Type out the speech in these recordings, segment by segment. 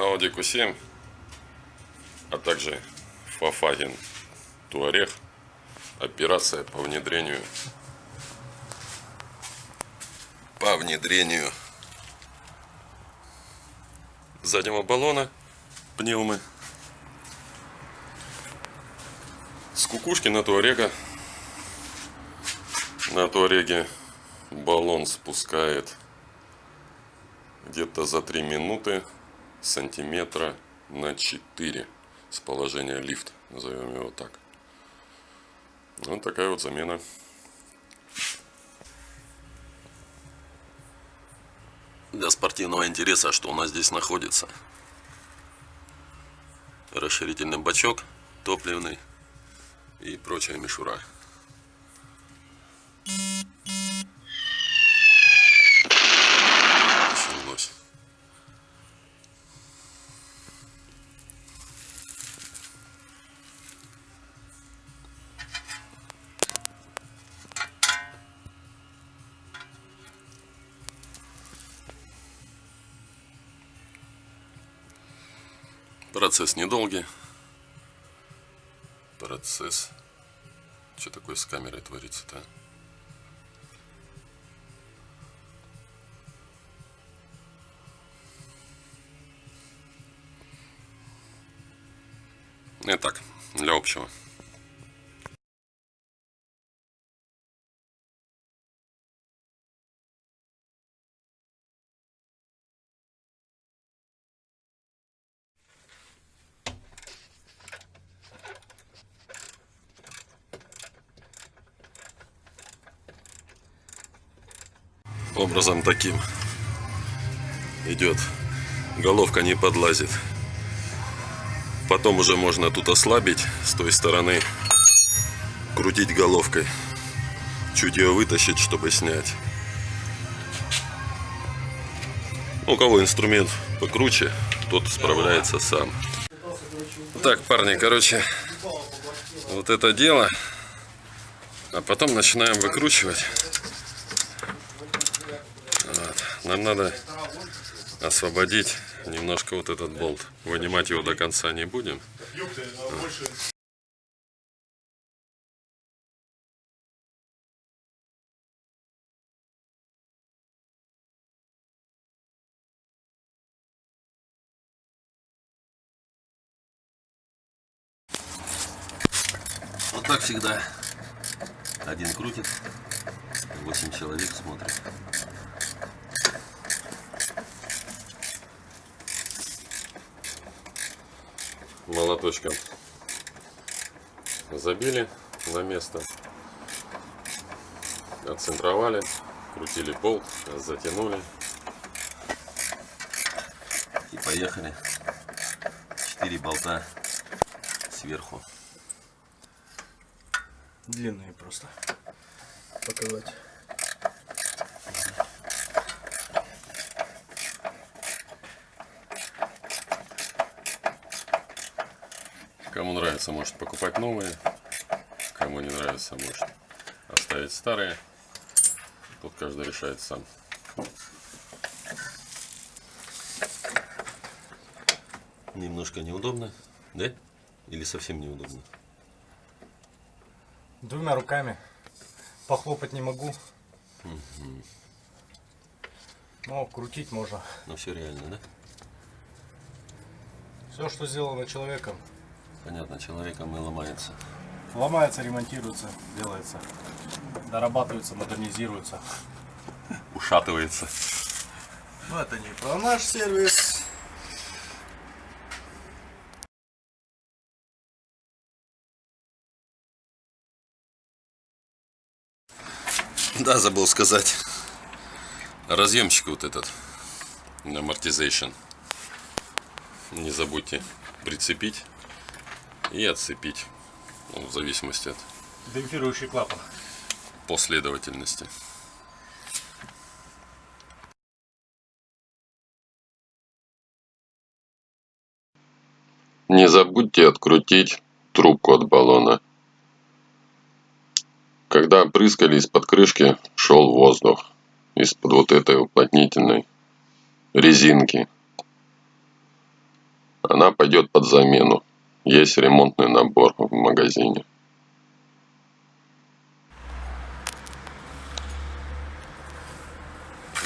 Audi Q7, а также Volkswagen Touareg. Операция по внедрению по внедрению заднего баллона пневмы с кукушки на Туарега. На Туареге баллон спускает где-то за 3 минуты сантиметра на 4 с положения лифт, назовем его так. Вот такая вот замена. Для спортивного интереса, что у нас здесь находится. Расширительный бачок топливный и прочая мишура. Процесс недолгий. Процесс. Что такое с камерой творится-то? Итак, для общего. Образом таким. Идет. Головка не подлазит. Потом уже можно тут ослабить с той стороны. Крутить головкой. Чуть ее вытащить чтобы снять. У кого инструмент покруче тот справляется сам. Так парни короче вот это дело. А потом начинаем выкручивать нам надо освободить немножко вот этот болт. Вынимать его до конца не будем. Вот так всегда. Один крутит, 8 человек смотрит. Молоточком забили на место, отцентровали, крутили болт, затянули и поехали. Четыре болта сверху. Длинные просто показать. Кому нравится, может покупать новые. Кому не нравится, может оставить старые. Тут каждый решает сам. Немножко неудобно, да? Или совсем неудобно? Двумя руками. Похлопать не могу. Угу. Но крутить можно. Но все реально, да? Все, что сделано человеком, Понятно, человеком и ломается. Ломается, ремонтируется, делается. Дорабатывается, модернизируется. Ушатывается. Ну это не про наш сервис. Да, забыл сказать. Разъемчик вот этот. Amortization. Не забудьте прицепить и отцепить. Ну, в зависимости от демпфирующий клапан. Последовательности. Не забудьте открутить трубку от баллона. Когда опрыскали из-под крышки, шел воздух из-под вот этой уплотнительной резинки. Она пойдет под замену. Есть ремонтный набор в магазине.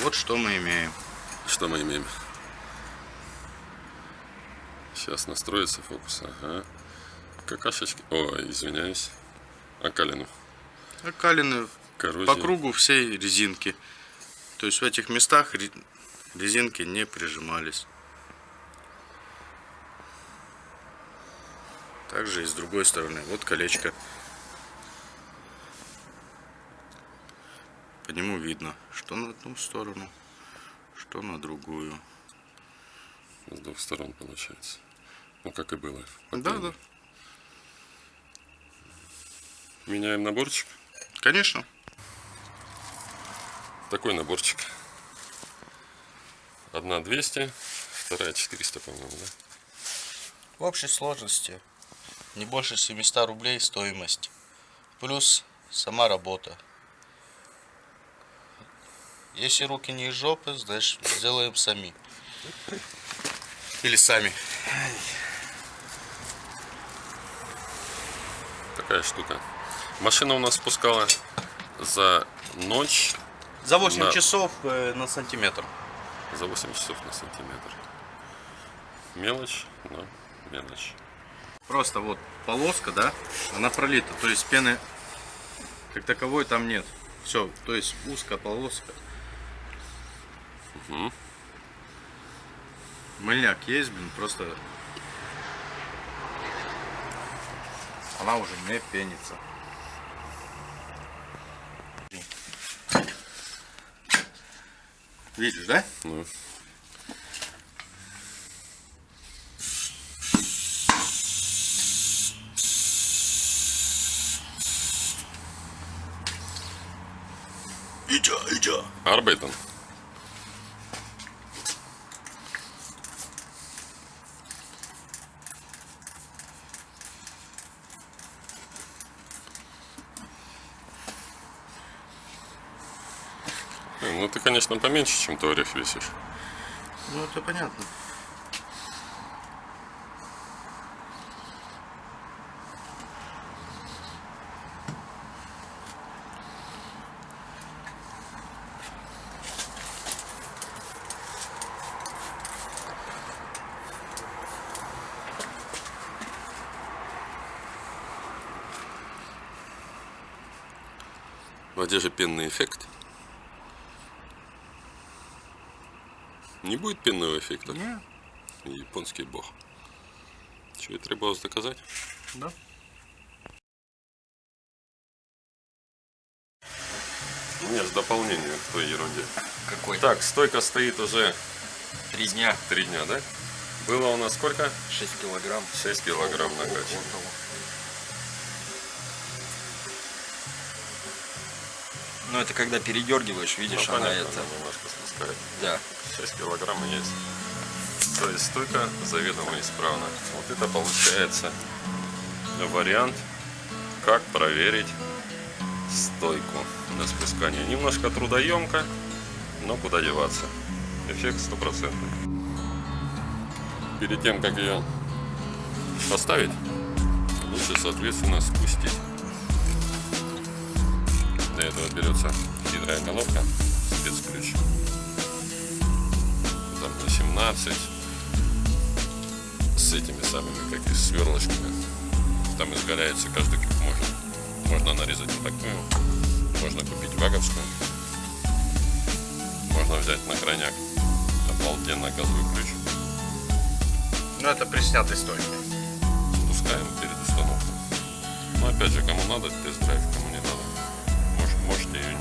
Вот что мы имеем. Что мы имеем? Сейчас настроится фокус. Ага. Какашечки. О, извиняюсь. Окалину. Окалины Коррозия. по кругу всей резинки. То есть в этих местах ре- резинки не прижимались. Также и с другой стороны. Вот колечко. По нему видно, что на одну сторону, что на другую. С двух сторон получается. Ну, как и было. Да, да. Меняем наборчик. Конечно. Такой наборчик. Одна 200, вторая 400, по-моему, да? В общей сложности не больше 700 рублей стоимость. Плюс сама работа. Если руки не из жопы, значит сделаем сами. Или сами. Такая штука. Машина у нас спускала за ночь, За 8 Да. часов э, на сантиметр. за 8 часов на сантиметр. Мелочь, но мелочь. Просто вот полоска, да, она пролита. То есть пены как таковой там нет. Все, то есть узкая полоска. Мгм. Мыльняк есть, блин, просто она уже не пенится. Видишь, да? Ну, Арбейтон. Э, Ну ты, конечно, поменьше, чем ты весишь. Ну это понятно. А где же пенный эффект? Не будет пенного эффекта? Не, Японский бог. И требовалось доказать? да. Нет, дополнение к той ерунде. Какой? Так, стойка стоит уже Три дня, три дня, да? Было у нас сколько? 6 килограмм. 6 килограмм накачано. Ну это когда передергиваешь, видишь, Ну, она понятно, это. она немножко спускает. Да. 6 килограмм есть. То есть стойка заведомо исправна. Вот это получается вариант, как проверить стойку на спускание. Немножко трудоемко, но куда деваться. Эффект стопроцентный. Перед тем, как ее поставить, лучше, соответственно, спустить. Этого берется хитрая головка, спецключ. Там на 17 с этими самыми, как и сверлочками. Там изгаляется каждый как можно. Можно нарезать вот такую, можно купить ваговскую, можно взять на крайняк обалденно газовый ключ. Ну это при снятой стойке. Спускаем перед установкой. Но опять же, кому надо тест-драйв, кому. Может, можете ее